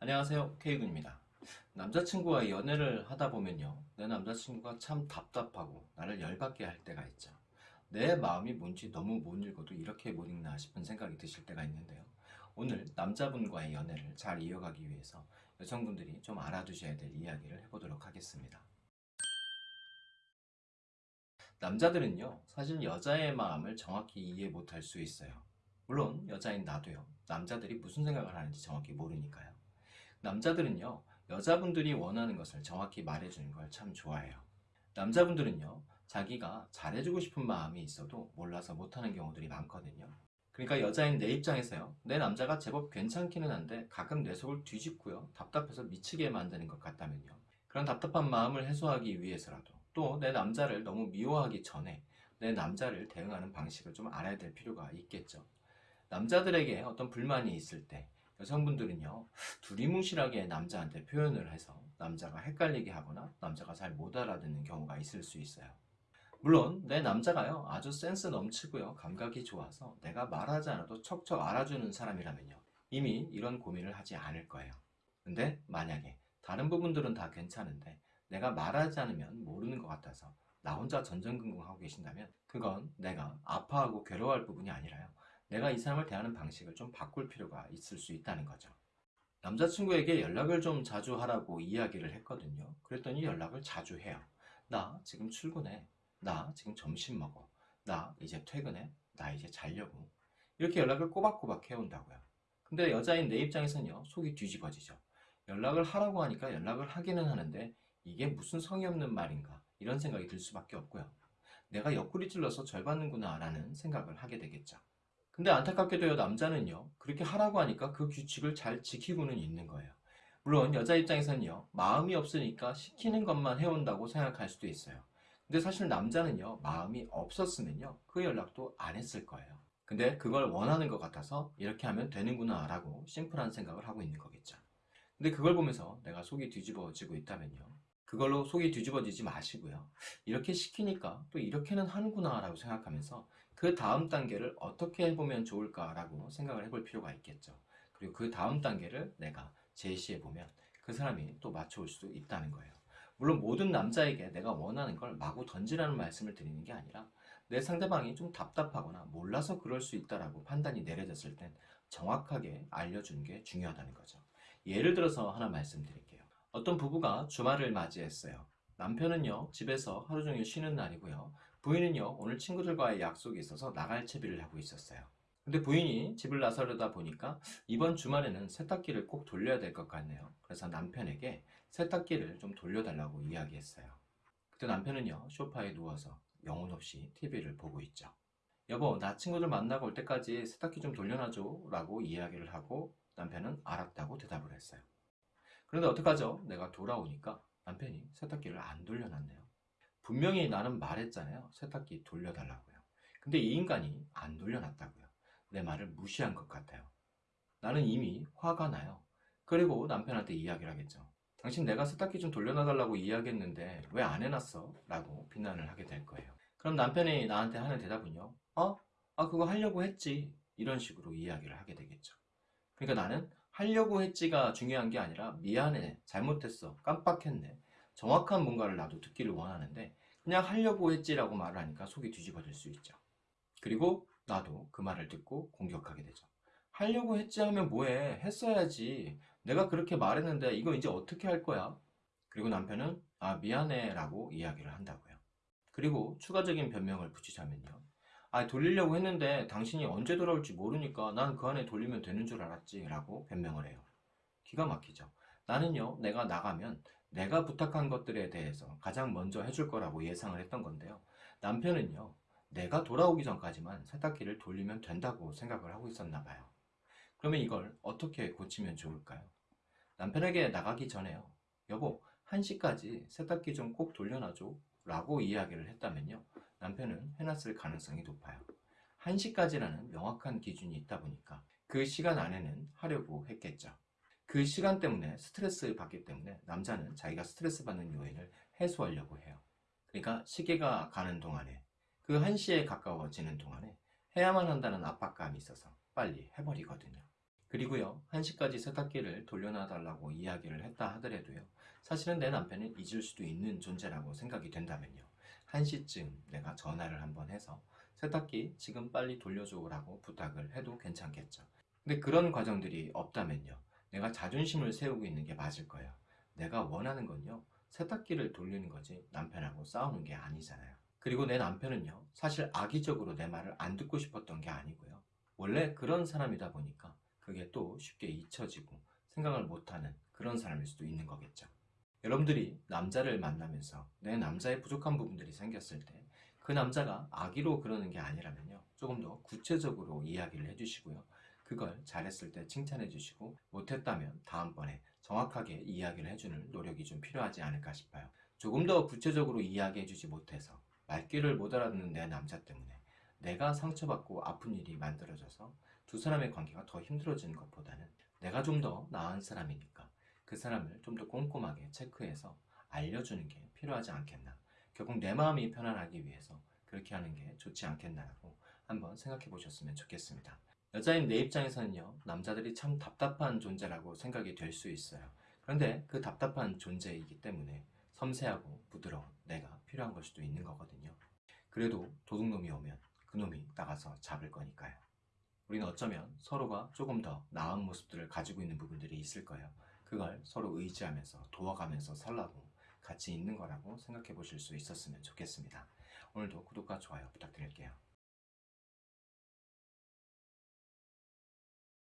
안녕하세요. K군입니다. 남자친구와 연애를 하다 보면요. 내 남자친구가 참 답답하고 나를 열받게 할 때가 있죠. 내 마음이 뭔지 너무 못 읽어도 이렇게 못 읽나 싶은 생각이 드실 때가 있는데요. 오늘 남자분과의 연애를 잘 이어가기 위해서 여성분들이 좀 알아두셔야 될 이야기를 해보도록 하겠습니다. 남자들은요 사실 여자의 마음을 정확히 이해 못할 수 있어요. 물론 여자인 나도요. 남자들이 무슨 생각을 하는지 정확히 모르니까요 남자들은요 여자분들이 원하는 것을 정확히 말해주는 걸 참 좋아해요. 남자분들은요 자기가 잘해주고 싶은 마음이 있어도 몰라서 못하는 경우들이 많거든요. 그러니까 여자인 내 입장에서요 내 남자가 제법 괜찮기는 한데 가끔 내 속을 뒤집고요 답답해서 미치게 만드는 것 같다면요. 그런 답답한 마음을 해소하기 위해서라도 또 내 남자를 너무 미워하기 전에 내 남자를 대응하는 방식을 좀 알아야 될 필요가 있겠죠. 남자들에게 어떤 불만이 있을 때 여성분들은요 두리뭉실하게 남자한테 표현을 해서 남자가 헷갈리게 하거나 남자가 잘 못 알아듣는 경우가 있을 수 있어요. 물론 내 남자가요 아주 센스 넘치고요 감각이 좋아서 내가 말하지 않아도 척척 알아주는 사람이라면요 이미 이런 고민을 하지 않을 거예요. 근데 만약에 다른 부분들은 다 괜찮은데 내가 말하지 않으면 모르는 것 같아서 나 혼자 전전긍긍하고 계신다면 그건 내가 아파하고 괴로워할 부분이 아니라요 내가 이 사람을 대하는 방식을 좀 바꿀 필요가 있을 수 있다는 거죠. 남자친구에게 연락을 좀 자주 하라고 이야기를 했거든요. 그랬더니 연락을 자주 해요. 나 지금 출근해. 나 지금 점심 먹어. 나 이제 퇴근해. 나 이제 자려고. 이렇게 연락을 꼬박꼬박 해온다고요. 근데 여자인 내 입장에서는요 속이 뒤집어지죠. 연락을 하라고 하니까 연락을 하기는 하는데 이게 무슨 성의 없는 말인가 이런 생각이 들 수밖에 없고요. 내가 옆구리 찔러서 절 받는구나 라는 생각을 하게 되겠죠 근데 안타깝게도요 남자는요 그렇게 하라고 하니까 그 규칙을 잘 지키고는 있는 거예요. 물론 여자 입장에서는요 마음이 없으니까 시키는 것만 해온다고 생각할 수도 있어요. 근데 사실 남자는요 마음이 없었으면요 그 연락도 안 했을 거예요. 근데 그걸 원하는 것 같아서 이렇게 하면 되는구나 라고 심플한 생각을 하고 있는 거겠죠. 근데 그걸 보면서 내가 속이 뒤집어지고 있다면요 그걸로 속이 뒤집어지지 마시고요. 이렇게 시키니까 또 이렇게는 하는구나 라고 생각하면서 그 다음 단계를 어떻게 해보면 좋을까 라고 생각을 해볼 필요가 있겠죠 그리고 그 다음 단계를 내가 제시해 보면 그 사람이 또 맞춰올 수도 있다는 거예요 물론 모든 남자에게 내가 원하는 걸 마구 던지라는 말씀을 드리는 게 아니라 내 상대방이 좀 답답하거나 몰라서 그럴 수 있다라고 판단이 내려졌을 땐 정확하게 알려주는 게 중요하다는 거죠 예를 들어서 하나 말씀드릴게요 어떤 부부가 주말을 맞이했어요. 남편은요 집에서 하루 종일 쉬는 날이고요. 부인은요 오늘 친구들과의 약속이 있어서 나갈 채비를 하고 있었어요. 근데 부인이 집을 나서려다 보니까 이번 주말에는 세탁기를 꼭 돌려야 될 것 같네요. 그래서 남편에게 세탁기를 좀 돌려달라고 이야기했어요. 그때 남편은요 소파에 누워서 영혼 없이 TV를 보고 있죠. 여보 나 친구들 만나고 올 때까지 세탁기 좀 돌려놔줘 라고 이야기를 하고 남편은 알았다고 대답을 했어요. 그런데 어떡하죠? 내가 돌아오니까 남편이 세탁기를 안 돌려놨네요. 분명히 나는 말했잖아요. 세탁기 돌려달라고요. 근데 이 인간이 안 돌려놨다고요. 내 말을 무시한 것 같아요. 나는 이미 화가 나요. 그리고 남편한테 이야기를 하겠죠. 당신 내가 세탁기 좀 돌려놔달라고 이야기했는데 왜 안 해놨어? 라고 비난을 하게 될 거예요. 그럼 남편이 나한테 하는 대답은요. 어? 아 그거 하려고 했지. 이런 식으로 이야기를 하게 되겠죠. 그러니까 나는 하려고 했지가 중요한 게 아니라 미안해 잘못했어 깜빡했네 정확한 뭔가를 나도 듣기를 원하는데 그냥 하려고 했지라고 말을 하니까 속이 뒤집어질 수 있죠. 그리고 나도 그 말을 듣고 공격하게 되죠 하려고 했지 하면 뭐해? 했어야지. 내가 그렇게 말했는데 이거 이제 어떻게 할 거야? 그리고 남편은 아 미안해 라고 이야기를 한다고요. 그리고 추가적인 변명을 붙이자면요 아 돌리려고 했는데 당신이 언제 돌아올지 모르니까 난 그 안에 돌리면 되는 줄 알았지 라고 변명을 해요. 기가 막히죠 나는요 내가 나가면 내가 부탁한 것들에 대해서 가장 먼저 해줄 거라고 예상을 했던 건데요. 남편은요 내가 돌아오기 전까지만 세탁기를 돌리면 된다고 생각을 하고 있었나 봐요. 그러면 이걸 어떻게 고치면 좋을까요? 남편에게 나가기 전에요. 여보 1시까지 세탁기 좀 꼭 돌려놔줘 라고 이야기를 했다면요 남편은 해놨을 가능성이 높아요. 1시까지라는 명확한 기준이 있다 보니까 그 시간 안에는 하려고 했겠죠 그 시간 때문에 스트레스 받기 때문에 남자는 자기가 스트레스 받는 요인을 해소하려고 해요 그러니까 시계가 가는 동안에 그 1시에 가까워지는 동안에 해야만 한다는 압박감이 있어서 빨리 해버리거든요 그리고요, 1시까지 세탁기를 돌려놔달라고 이야기를 했다 하더라도요, 사실은 내 남편은 잊을 수도 있는 존재라고 생각이 된다면요, 1시쯤 내가 전화를 한번 해서 세탁기 지금 빨리 돌려줘라고 부탁을 해도 괜찮겠죠. 근데 그런 과정들이 없다면요, 내가 자존심을 세우고 있는 게 맞을 거예요. 내가 원하는 건요, 세탁기를 돌리는 거지 남편하고 싸우는 게 아니잖아요. 그리고 내 남편은요, 사실 악의적으로 내 말을 안 듣고 싶었던 게 아니고요. 원래 그런 사람이다 보니까 그게 또 쉽게 잊혀지고 생각을 못하는 그런 사람일 수도 있는 거겠죠. 여러분들이 남자를 만나면서 내 남자의 부족한 부분들이 생겼을 때 그 남자가 악의로 그러는 게 아니라면요. 조금 더 구체적으로 이야기를 해주시고요. 그걸 잘했을 때 칭찬해 주시고 못했다면 다음번에 정확하게 이야기를 해주는 노력이 좀 필요하지 않을까 싶어요. 조금 더 구체적으로 이야기해 주지 못해서 말귀를 못 알아듣는 내 남자 때문에 내가 상처받고 아픈 일이 만들어져서 두 사람의 관계가 더 힘들어지는 것보다는 내가 좀 더 나은 사람이니까 그 사람을 좀 더 꼼꼼하게 체크해서 알려주는 게 필요하지 않겠나. 결국 내 마음이 편안하기 위해서 그렇게 하는 게 좋지 않겠나라고 한번 생각해 보셨으면 좋겠습니다. 여자인 내 입장에서는요, 남자들이 참 답답한 존재라고 생각이 될 수 있어요. 그런데 그 답답한 존재이기 때문에 섬세하고 부드러운 내가 필요한 걸 수도 있는 거거든요. 그래도 도둑놈이 오면 그놈이 나가서 잡을 거니까요. 우리는 어쩌면 서로가 조금 더 나은 모습들을 가지고 있는 부분들이 있을 거예요. 그걸 서로 의지하면서 도와가면서 살라고 같이 있는 거라고 생각해 보실 수 있었으면 좋겠습니다. 오늘도 구독과 좋아요 부탁드릴게요.